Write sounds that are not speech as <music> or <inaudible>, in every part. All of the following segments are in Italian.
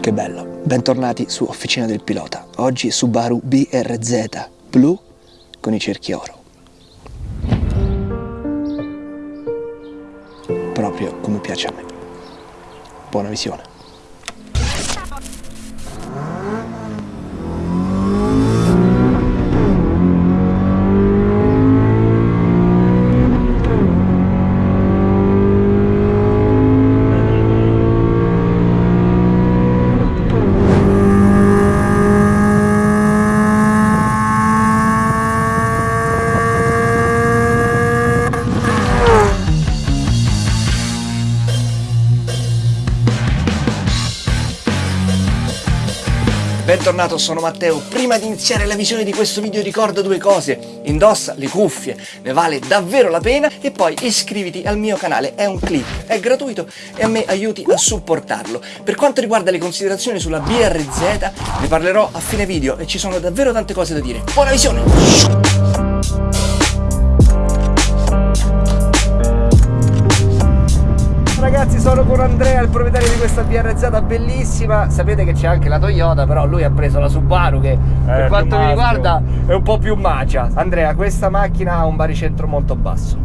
Che bello, bentornati su Officina del Pilota. Oggi Subaru BRZ blu con i cerchi oro. Proprio come piace a me. Buona visione. Bentornato, sono Matteo. Prima di iniziare la visione di questo video ricorda due cose. Indossa le cuffie, ne vale davvero la pena e poi iscriviti al mio canale, è un click, è gratuito e a me aiuti a supportarlo. Per quanto riguarda le considerazioni sulla BRZ ne parlerò a fine video e ci sono davvero tante cose da dire. Buona visione! Ragazzi sono con Andrea il proprietario di questa BRZ bellissima. Sapete che c'è anche la Toyota però lui ha preso la Subaru che eh, per quanto mi riguarda è un po' più macia. Andrea questa macchina ha un baricentro molto basso.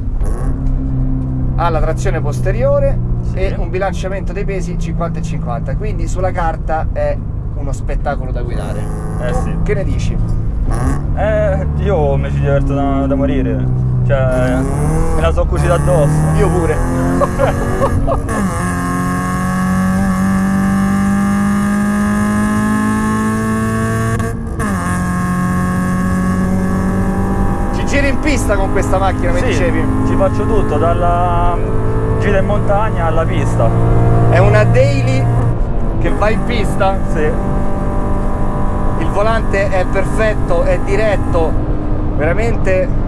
Ha la trazione posteriore sì. e un bilanciamento dei pesi 50 e 50 quindi sulla carta è uno spettacolo da guidare. Eh sì. che ne dici? Eh, io mi ci diverto da, da morire cioè, me la so cucita addosso. Io pure. Ci giri in pista con questa macchina, mi sì, dicevi? ci faccio tutto, dalla gira in montagna alla pista. È una daily che va in pista? Sì. Il volante è perfetto, è diretto, veramente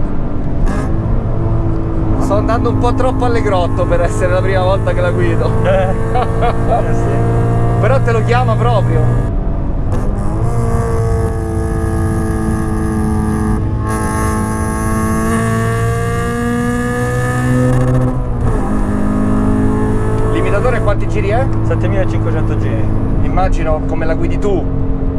Sto andando un po' troppo allegrotto per essere la prima volta che la guido. Eh, eh sì. Però te lo chiama proprio. Limitatore quanti giri è? 7500 giri. Immagino come la guidi tu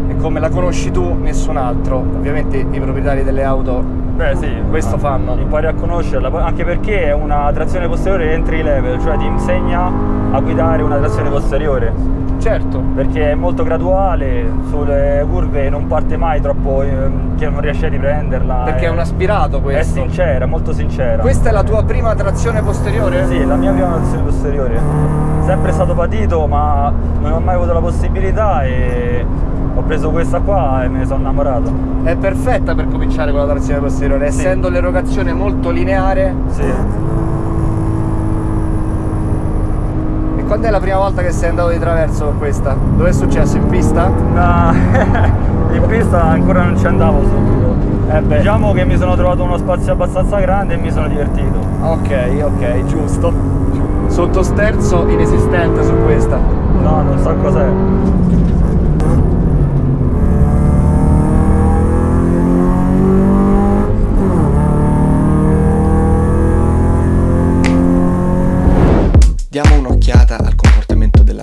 e come la conosci tu nessun altro. Ovviamente i proprietari delle auto Beh sì, questo fanno. Impari a conoscerla, anche perché è una trazione posteriore entry level, cioè ti insegna a guidare una trazione posteriore. Certo. Perché è molto graduale, sulle curve non parte mai troppo, ehm, che non riesci a riprenderla. Perché è un aspirato questo. È sincera, molto sincera. Questa è la tua prima trazione posteriore? Sì, la mia prima trazione posteriore. Sempre stato patito, ma non ho mai avuto la possibilità e ho preso questa qua e me ne sono innamorato. È perfetta per cominciare con la trazione posteriore, sì. essendo l'erogazione molto lineare. Sì. E quando è la prima volta che sei andato di traverso con questa? Dove è successo? In pista? No, <laughs> in pista ancora non ci andavo subito. Eh diciamo che mi sono trovato uno spazio abbastanza grande e mi sono divertito. Ok, ok, giusto. Sottosterzo inesistente su questa. No, non so cos'è.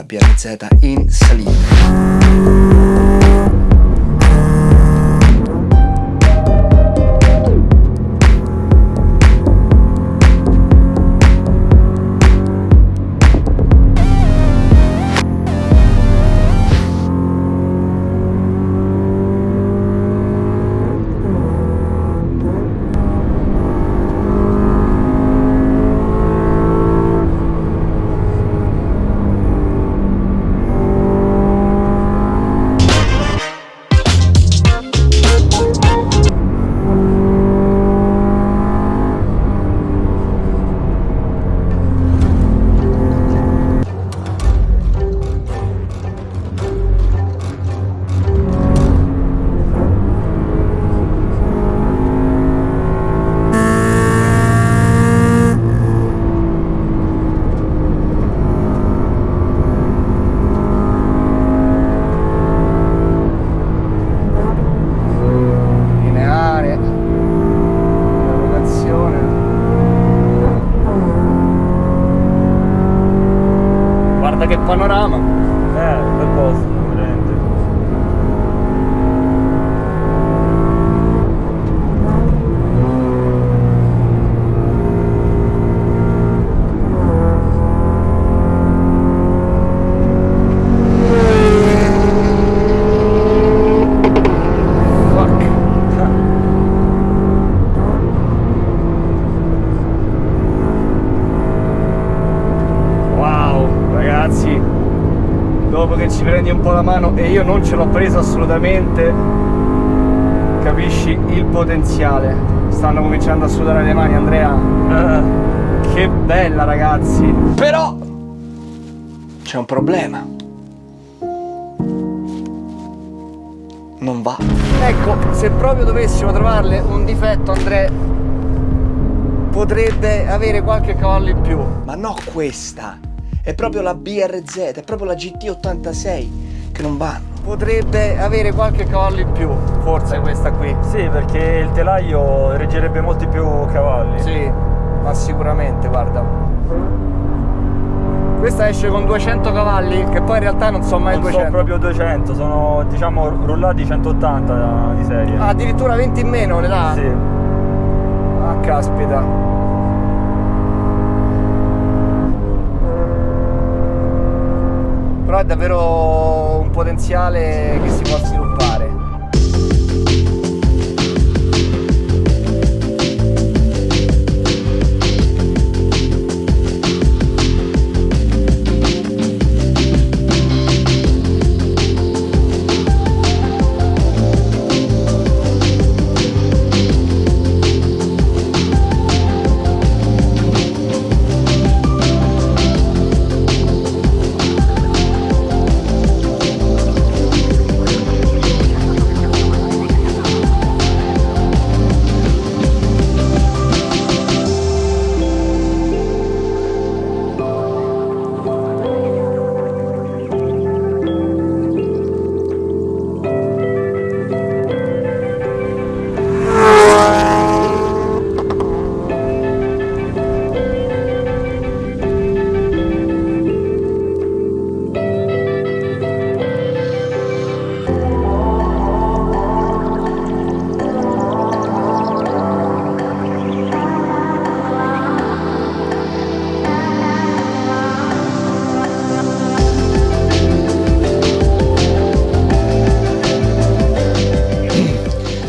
Comportamento della BRZ in salita. panorama. Eh, bel posto. Po' la mano e io non ce l'ho presa assolutamente capisci il potenziale. Stanno cominciando a sudare le mani Andrea. Uh, che bella ragazzi. Però c'è un problema. Non va. Ecco se proprio dovessimo trovarle un difetto Andrea potrebbe avere qualche cavallo in più. Ma no questa. È proprio la BRZ, è proprio la GT86 che non vanno. Potrebbe avere qualche cavallo in più, forse questa qui. Sì, perché il telaio reggerebbe molti più cavalli. Sì, ma sicuramente, guarda. Questa esce con 200 cavalli, che poi in realtà non sono mai non 200. sono proprio 200, sono diciamo rullati 180 di serie. Ah, addirittura 20 in meno le dà? Sì. Ah, caspita. però è davvero potenziale che si può sviluppare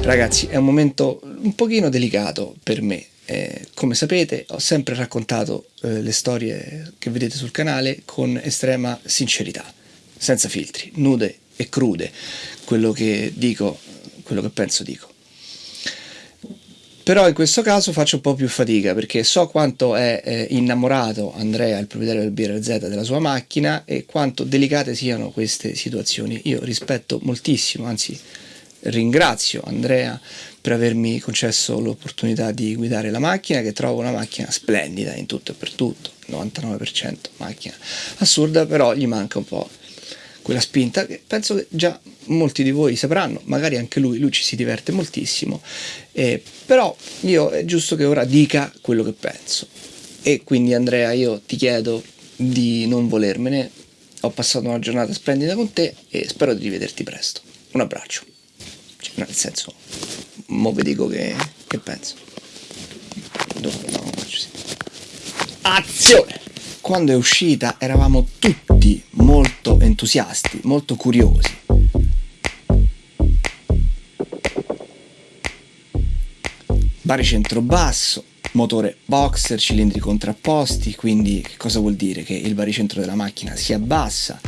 Ragazzi, è un momento un pochino delicato per me. Eh, come sapete ho sempre raccontato eh, le storie che vedete sul canale con estrema sincerità, senza filtri, nude e crude. Quello che dico, quello che penso dico. Però in questo caso faccio un po' più fatica perché so quanto è eh, innamorato Andrea, il proprietario del BRZ, della sua macchina e quanto delicate siano queste situazioni. Io rispetto moltissimo, anzi ringrazio Andrea per avermi concesso l'opportunità di guidare la macchina che trovo una macchina splendida in tutto e per tutto 99% macchina assurda però gli manca un po' quella spinta che penso che già molti di voi sapranno magari anche lui, lui ci si diverte moltissimo eh, però io è giusto che ora dica quello che penso. E quindi Andrea io ti chiedo di non volermene. Ho passato una giornata splendida con te e spero di rivederti presto. Un abbraccio cioè, nel senso, mo vi dico che, che penso. Dopo no, Azione! Quando è uscita eravamo tutti molto entusiasti, molto curiosi. Baricentro basso, motore boxer, cilindri contrapposti, quindi che cosa vuol dire? Che il baricentro della macchina si abbassa,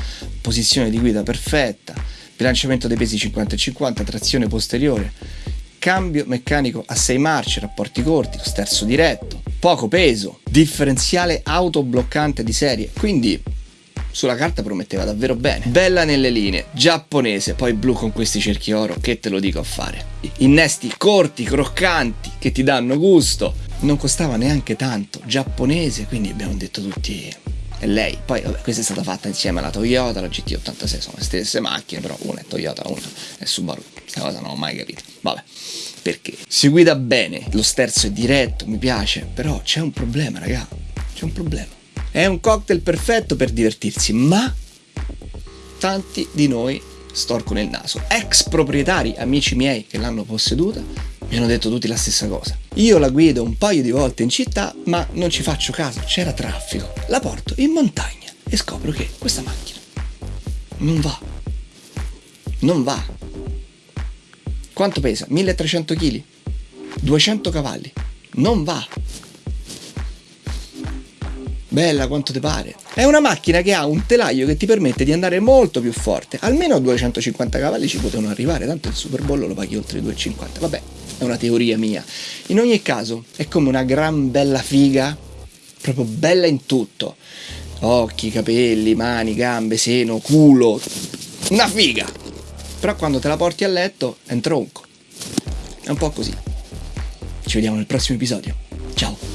posizione di guida perfetta, bilanciamento dei pesi 50 e 50, trazione posteriore, cambio meccanico a 6 marce, rapporti corti, sterzo diretto, poco peso, differenziale autobloccante di serie, quindi sulla carta prometteva davvero bene. Bella nelle linee, giapponese, poi blu con questi cerchi oro, che te lo dico a fare. Innesti corti, croccanti, che ti danno gusto. Non costava neanche tanto, giapponese, quindi abbiamo detto tutti e lei. Poi vabbè, questa è stata fatta insieme alla Toyota, la GT86 sono le stesse macchine, però una è Toyota, una è Subaru. Questa cosa non ho mai capito. Vabbè, perché? Si guida bene, lo sterzo è diretto, mi piace, però c'è un problema, raga. C'è un problema. È un cocktail perfetto per divertirsi, ma tanti di noi storcono il naso. Ex proprietari, amici miei che l'hanno posseduta, mi hanno detto tutti la stessa cosa. Io la guido un paio di volte in città, ma non ci faccio caso, c'era traffico. La porto in montagna e scopro che questa macchina non va. Non va. Quanto pesa? 1300 kg? 200 cavalli? Non va. bella quanto ti pare. È una macchina che ha un telaio che ti permette di andare molto più forte. Almeno a 250 cavalli ci potevano arrivare, tanto il Super Bowl lo paghi oltre i 250. Vabbè, è una teoria mia. In ogni caso, è come una gran bella figa, proprio bella in tutto. Occhi, capelli, mani, gambe, seno, culo. Una figa! Però quando te la porti a letto è un tronco. È un po' così. Ci vediamo nel prossimo episodio. Ciao!